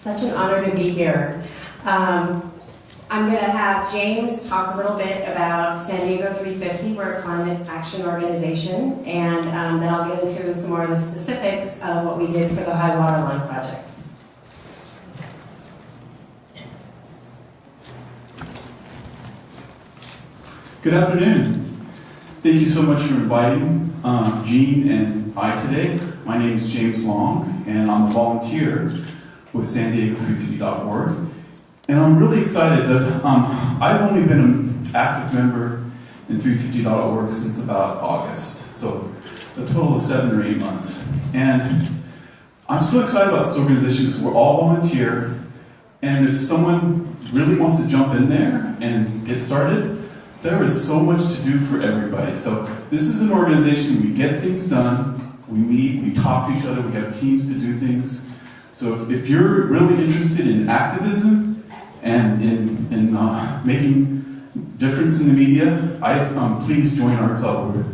Such an honor to be here. Um, I'm going to have James talk a little bit about San Diego 350. We're a climate action organization, and um, then I'll get into some more of the specifics of what we did for the High Water Line project. Good afternoon. Thank you so much for inviting um, Jean and I today. My name is James Long, and I'm a volunteer with San Diego 350.org. And I'm really excited that um, I've only been an active member in 350.org since about August, so a total of seven or eight months. And I'm so excited about this organization because we're all volunteer, and if someone really wants to jump in there and get started, there is so much to do for everybody. So this is an organization, we get things done, we meet, we talk to each other, we have teams to do things. So if, if you're really interested in activism and in, in uh, making difference in the media, I, um, please join our club. We're,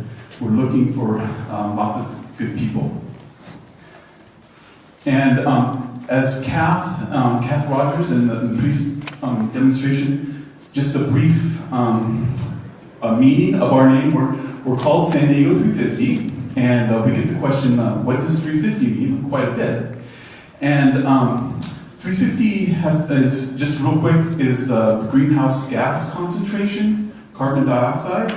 we're looking for um, lots of good people. And um, as Kath, um, Kath Rogers in the, the previous um, demonstration, just a brief um, a meaning of our name. We're, we're called San Diego 350, and uh, we get the question, uh, what does 350 mean? Quite a bit. And um, 350 has, is, just real quick, is the greenhouse gas concentration, carbon dioxide,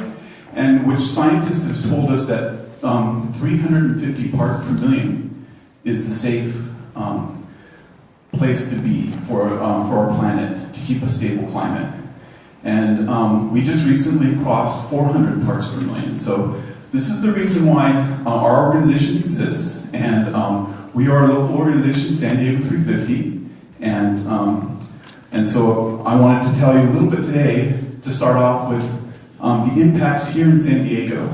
and which scientists have told us that um, 350 parts per million is the safe um, place to be for, um, for our planet to keep a stable climate. And um, we just recently crossed 400 parts per million. So this is the reason why uh, our organization exists. And um, we are a local organization, San Diego 350. And, um, and so I wanted to tell you a little bit today to start off with um, the impacts here in San Diego.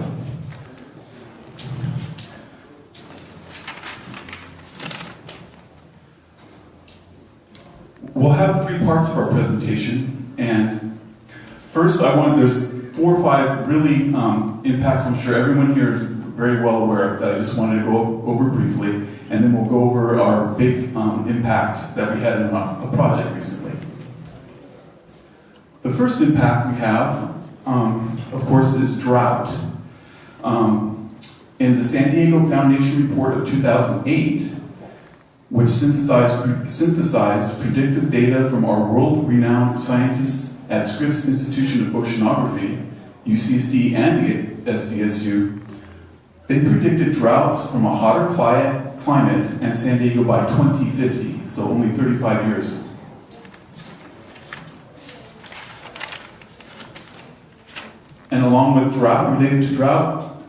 We'll have three parts of our presentation. And First, I want, there's four or five really um, impacts I'm sure everyone here is very well aware of that I just wanted to go over briefly, and then we'll go over our big um, impact that we had in a, a, project recently. The first impact we have, um, of course, is drought. Um, in the San Diego Foundation report of 2008, which synthesized, synthesized predictive data from our world-renowned scientists at Scripps Institution of Oceanography, UCSD and the SDSU, they predicted droughts from a hotter climate and San Diego by 2050, so only 35 years. And along with drought, related to drought,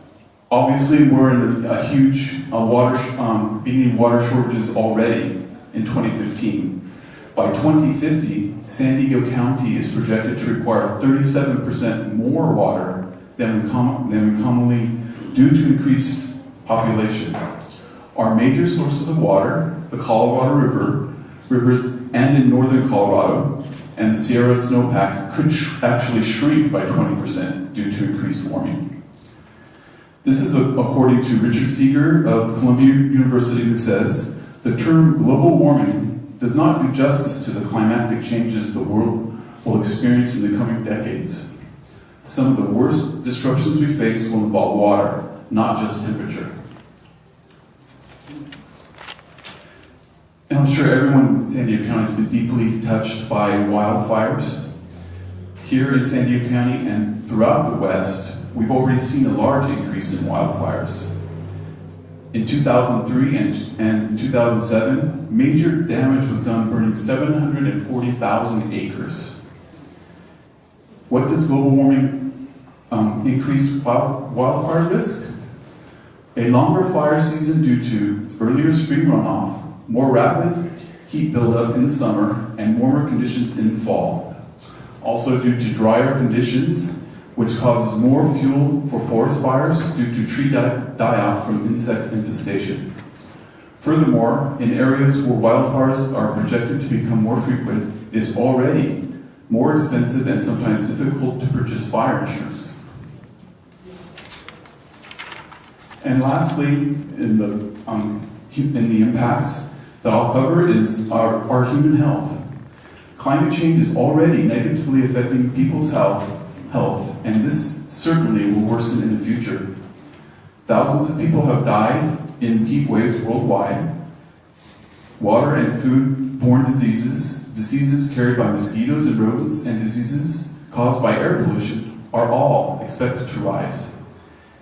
obviously we're in a, huge uh, water, um, being in water shortages already in 2015. By 2050, San Diego County is projected to require 37% more water than we, than we commonly due to increased population. Our major sources of water, the Colorado River, rivers, and in northern Colorado, and the Sierra snowpack could sh- actually shrink by 20% due to increased warming. This is a, according to Richard Seager of Columbia University, who says the term global warming does not do justice to the climatic changes the world will experience in the coming decades. Some of the worst disruptions we face will involve water, not just temperature. And I'm sure everyone in San Diego County has been deeply touched by wildfires. Here in San Diego County and throughout the West, we've already seen a large increase in wildfires. In 2003 and, and 2007, major damage was done burning 740,000 acres. What does global warming um, increase wildfire risk? A longer fire season due to earlier spring runoff, more rapid heat buildup in the summer, and warmer conditions in fall. Also due to drier conditions which causes more fuel for forest fires due to tree die-off from insect infestation. Furthermore, in areas where wildfires are projected to become more frequent, it is already more expensive and sometimes difficult to purchase fire insurance. And lastly, in the, um, in the impacts, that I'll cover is our, our human health. Climate change is already negatively affecting people's health, health, and this certainly will worsen in the future. Thousands of people have died in heat waves worldwide. Water and food-borne diseases, diseases carried by mosquitoes and rodents, and diseases caused by air pollution are all expected to rise.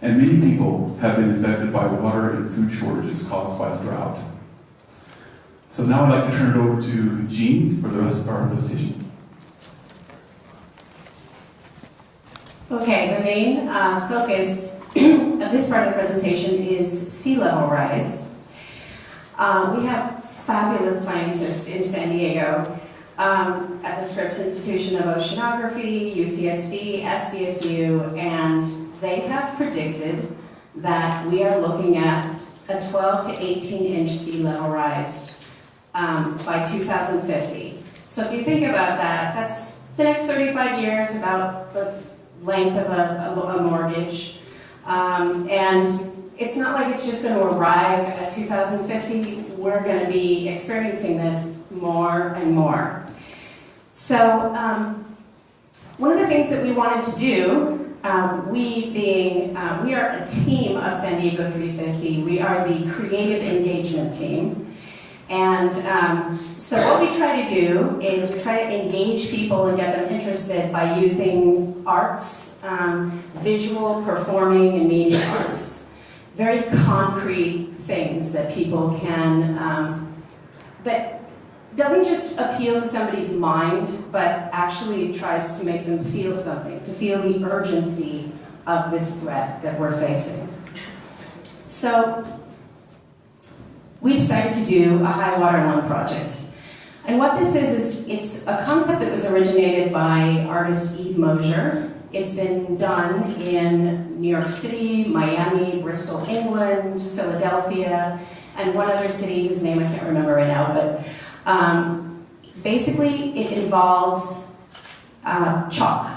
And many people have been affected by water and food shortages caused by drought. So now I'd like to turn it over to Jean for the rest of our presentation. Okay, the main uh, focus of this part of the presentation is sea level rise. Um, we have fabulous scientists in San Diego um, at the Scripps Institution of Oceanography, UCSD, SDSU, and they have predicted that we are looking at a 12 to 18 inch sea level rise um, by 2050. So if you think about that, that's the next 35 years, about the length of a, a, a mortgage. Um, and it's not like it's just going to arrive at 2050. We're going to be experiencing this more and more. So, um, one of the things that we wanted to do, um, we being, uh, we are a team of San Diego 350. We are the creative engagement team. And um, so what we try to do is we try to engage people and get them interested by using arts, um, visual, performing, and media arts. Very concrete things that people can, um, that doesn't just appeal to somebody's mind, but actually tries to make them feel something, to feel the urgency of this threat that we're facing. So we decided to do a high water line project. And what this is, is it's a concept that was originated by artist Eve Mosher. It's been done in New York City, Miami, Bristol, England, Philadelphia, and one other city whose name I can't remember right now, but um, basically it involves uh, chalk.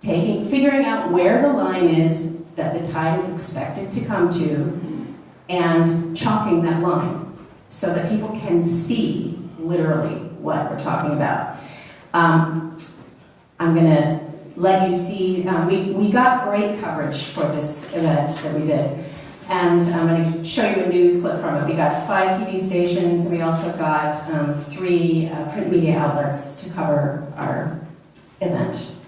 Taking, figuring out where the line is that the tide is expected to come to, and chalking that line so that people can see literally what we're talking about. Um, I'm going to let you see, um, we, we got great coverage for this event that we did. And I'm going to show you a news clip from it. We got five TV stations, and we also got um, three uh, print media outlets to cover our event.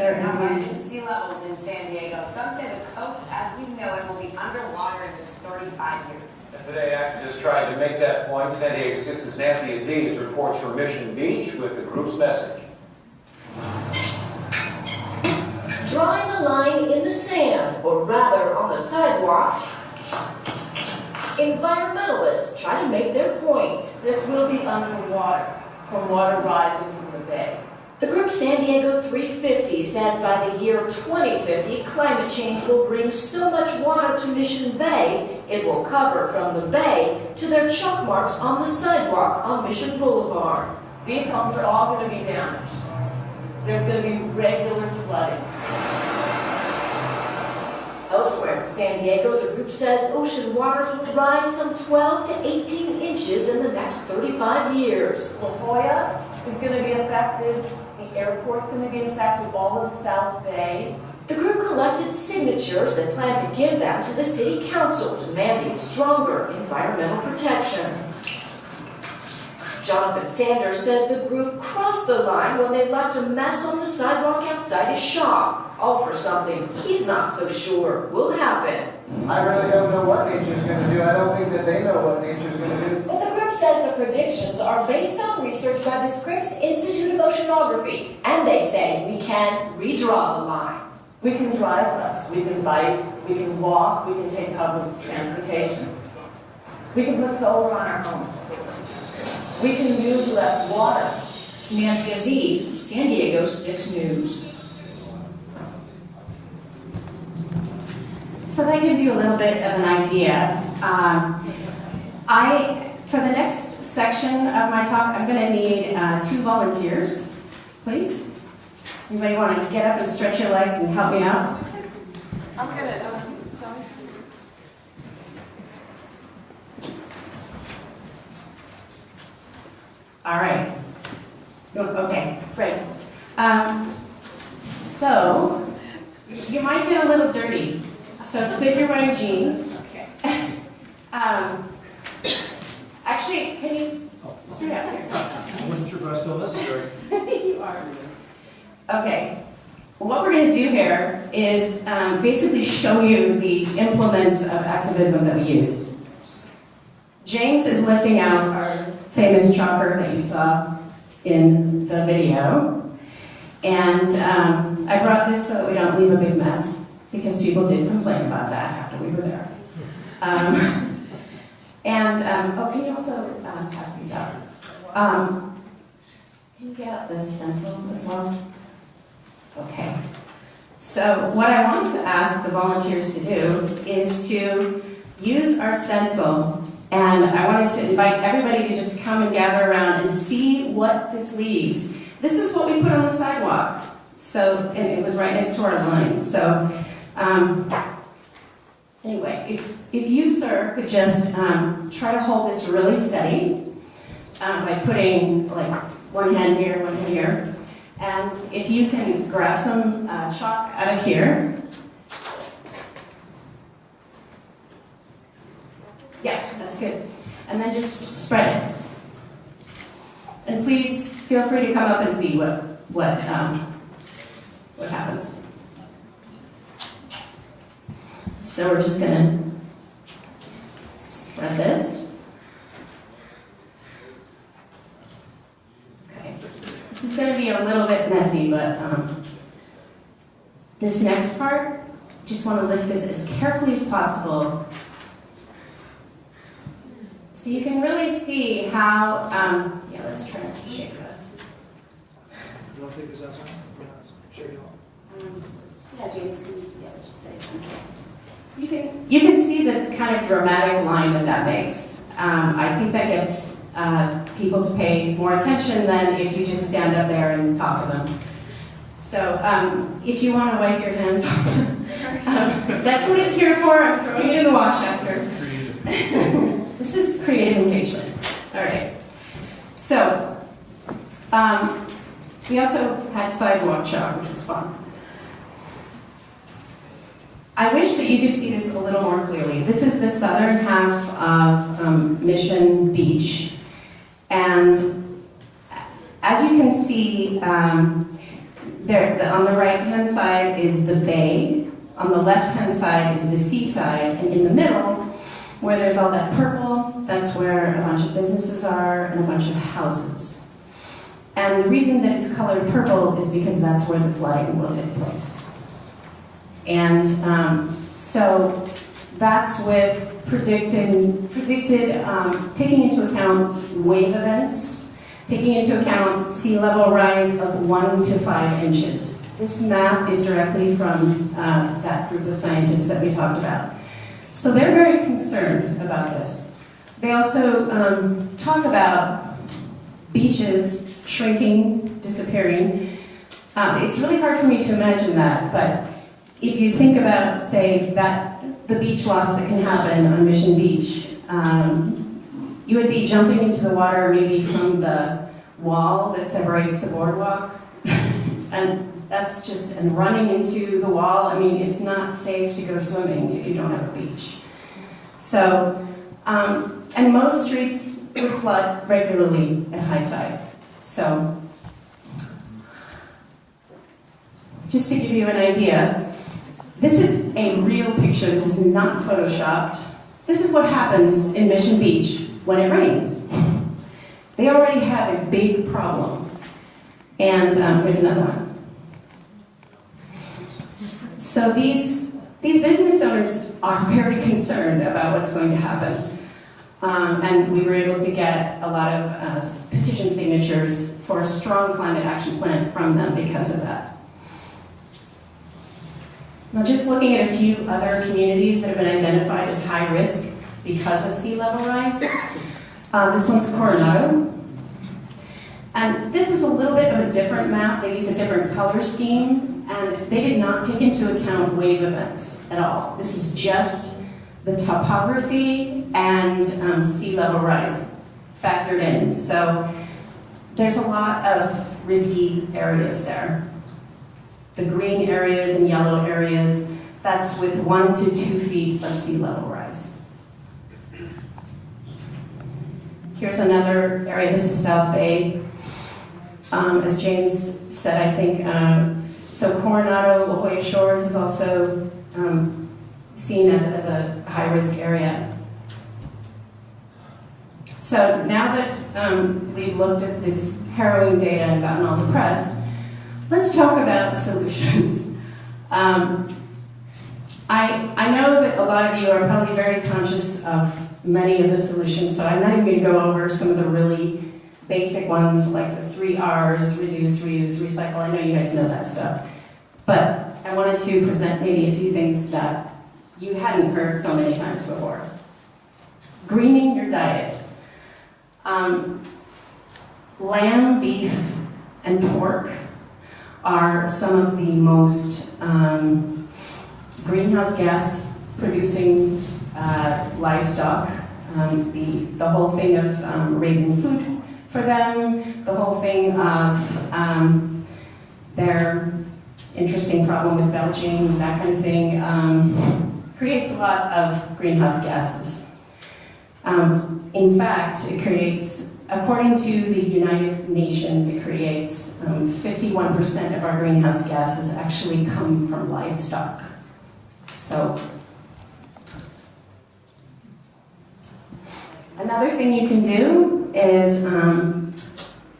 Now, Certainly. rising sea levels in San Diego. Some say the coast, as we know it, will be underwater in just 35 years. And today, activists tried to make that point. San Diego Citizen's Nancy Aziz reports from Mission Beach with the group's message. Drawing a line in the sand, or rather on the sidewalk, environmentalists try to make their point. This will be underwater from water rising from the bay. The group San Diego 350 says by the year 2050, climate change will bring so much water to Mission Bay, it will cover from the bay to their chalk marks on the sidewalk on Mission Boulevard. These homes are all going to be damaged. There's going to be regular flooding. Elsewhere in San Diego, the group says ocean waters will rise some 12 to 18 inches in the next 35 years. La Jolla is going to be affected. Airport's going to be affected. All of South Bay. The group collected signatures and plan to give them to the city council demanding stronger environmental protection. Jonathan Sanders says the group crossed the line when they left a mess on the sidewalk outside his shop, all for something he's not so sure will happen. I really don't know what nature's gonna do. I don't think that they know what nature's gonna do. But says the predictions are based on research by the Scripps Institute of Oceanography, and they say we can redraw the line. We can drive less. We can bike. We can walk. We can take public transportation. We can put solar on our homes. We can use less water. Nancy Aziz, San Diego 6 News. So that gives you a little bit of an idea. Um, I, for the next section of my talk, I'm going to need uh, two volunteers, please. Anybody want to get up and stretch your legs and help me out? I'm going to. Um, All right. Okay, great. Um, so, you might get a little dirty. So it's good you're wearing jeans. Okay. um, Actually, can you sit here? I wasn't sure if I was still necessary. You are. Okay, what we're gonna do here is um, basically show you the implements of activism that we use. James is lifting out our famous chopper that you saw in the video. And um, I brought this so that we don't leave a big mess, because people did complain about that after we were there. Um, And, um, oh, can you also uh, pass these out? Um, Can you get out the stencil as well? Okay. So what I wanted to ask the volunteers to do is to use our stencil, and I wanted to invite everybody to just come and gather around and see what this leaves. This is what we put on the sidewalk. So, and it was right next to our line. So, um, anyway, if, if you, sir, could just um, try to hold this really steady um, by putting like one hand here, one hand here. And if you can grab some uh, chalk out of here. Yeah, that's good. And then just spread it. And please feel free to come up and see what, what, um, what happens. So we're just gonna spread this. Okay. This is going to be a little bit messy, but um, this next part, just want to lift this as carefully as possible. So you can really see how, um, yeah, let's try not to shake that. You want to take this outside? Yeah, shake it off. Um, Yeah, James, can you, yeah, let's just say. You can, you can see the kind of dramatic line that that makes. Um, I think that gets uh, people to pay more attention than if you just stand up there and talk to them. So um, if you want to wipe your hands off, um, that's what it's here for. I'm throwing it in the wash after. this is creative engagement. All right. So um, we also had sidewalk chalk, which was fun. I wish that you could see this a little more clearly. This is the southern half of um, Mission Beach. And as you can see, um, there, the, on the right-hand side is the bay, on the left-hand side is the seaside, and in the middle, where there's all that purple, that's where a bunch of businesses are and a bunch of houses. And the reason that it's colored purple is because that's where the flooding will take place. And um, so that's with predicting, predicted, um, taking into account wave events, taking into account sea level rise of one to five inches. This map is directly from uh, that group of scientists that we talked about. So they're very concerned about this. They also um, talk about beaches shrinking, disappearing. Um, it's really hard for me to imagine that, but if you think about, say, that the beach loss that can happen on Mission Beach, um, you would be jumping into the water maybe from the wall that separates the boardwalk, and that's just and running into the wall. I mean, it's not safe to go swimming if you don't have a beach. So, um, and most streets would flood regularly at high tide. So, just to give you an idea, this is a real picture. This is not photoshopped. This is what happens in Mission Beach when it rains. They already have a big problem. And um, here's another one. So these, these business owners are very concerned about what's going to happen. Um, and we were able to get a lot of uh, petition signatures for a strong climate action plan from them because of that. Now, just looking at a few other communities that have been identified as high risk because of sea level rise. Uh, this one's Coronado. And this is a little bit of a different map. They use a different color scheme, and they did not take into account wave events at all. This is just the topography and um, sea level rise factored in. So there's a lot of risky areas there. The green areas and yellow areas, that's with one to two feet of sea level rise. Here's another area, this is South Bay. Um, as James said, I think, um, so Coronado, La Jolla Shores is also um, seen as, as a high-risk area. So now that um, we've looked at this harrowing data and gotten all depressed, let's talk about solutions. Um, I, I know that a lot of you are probably very conscious of many of the solutions, so I'm not even going to go over some of the really basic ones like the three R's, reduce, reuse, recycle. I know you guys know that stuff. But I wanted to present maybe a few things that you hadn't heard so many times before. Greening your diet. Um, lamb, beef, and pork are some of the most um, greenhouse gas producing uh, livestock. Um, the, the whole thing of um, raising food for them, the whole thing of um, their interesting problem with belching, that kind of thing, um, creates a lot of greenhouse gases. Um, in fact, it creates, according to the United Nations, it creates um, 51% of our greenhouse gases actually come from livestock. So, another thing you can do is um,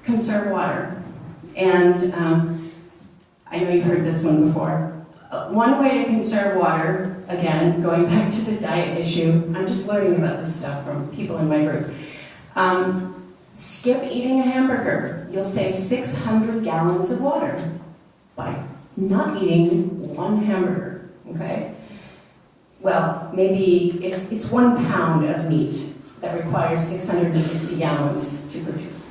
conserve water. And um, I know you've heard this one before. Uh, One way to conserve water, again, going back to the diet issue, I'm just learning about this stuff from people in my group. Um, skip eating a hamburger. You'll save 600 gallons of water by not eating one hamburger, okay? Well, maybe it's, it's one pound of meat that requires 660 gallons to produce.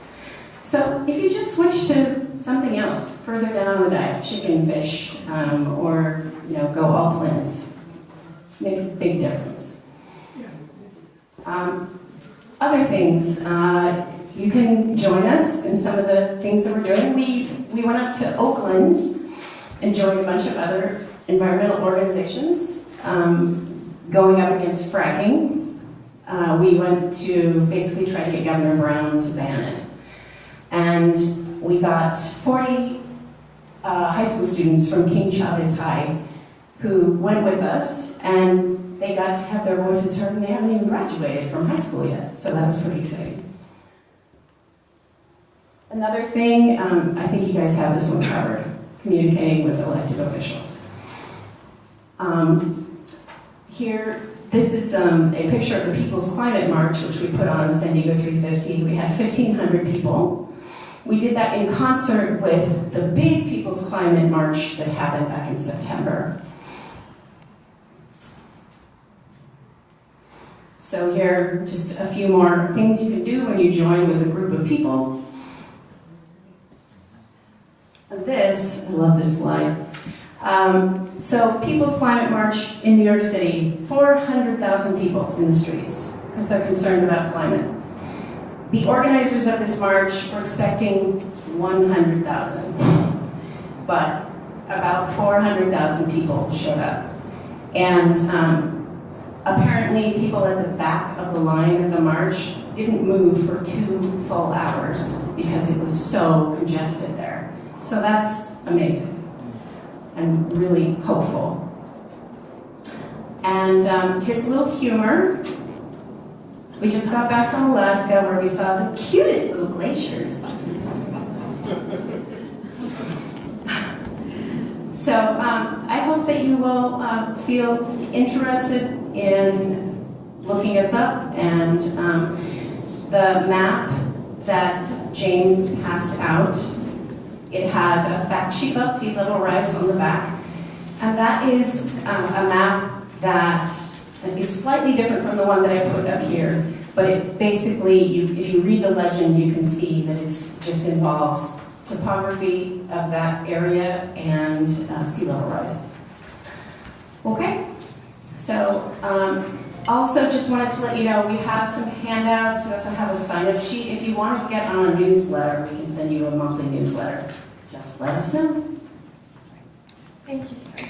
So if you just switch to something else further down the diet, chicken, fish, um, or you know, go all plants, makes a big difference. Um, other things, uh, you can join us in some of the things that we're doing. We, we went up to Oakland and joined a bunch of other environmental organizations um, going up against fracking. Uh, we went to basically try to get Governor Brown to ban it. And we got 40 uh, high school students from King Chavez High who went with us and they got to have their voices heard and they haven't even graduated from high school yet. So that was pretty exciting. Another thing, um, I think you guys have this one covered, communicating with elected officials. Um, here, this is um, a picture of the People's Climate March, which we put on San Diego 350. We had 1,500 people. We did that in concert with the big People's Climate March that happened back in September. So here, just a few more things you can do when you join with a group of people. This, I love this slide. Um, so People's Climate March in New York City, 400,000 people in the streets because they're concerned about climate. The organizers of this march were expecting 100,000, but about 400,000 people showed up. And um, apparently people at the back of the line of the march didn't move for two full hours because it was so congested there. So that's amazing and really hopeful. And um, here's a little humor. We just got back from Alaska where we saw the cutest little glaciers. So um, I hope that you will uh, feel interested in looking us up and um, the map that James passed out. It has a fact sheet about sea level rise on the back, and that is um, a map that is slightly different from the one that I put up here. But it basically, you, if you read the legend, you can see that it just involves topography of that area and uh, sea level rise. Okay, so um, Also, just wanted to let you know, we have some handouts, we also have a sign-up sheet. If you want to get on a newsletter, we can send you a monthly newsletter. Just let us know. Thank you.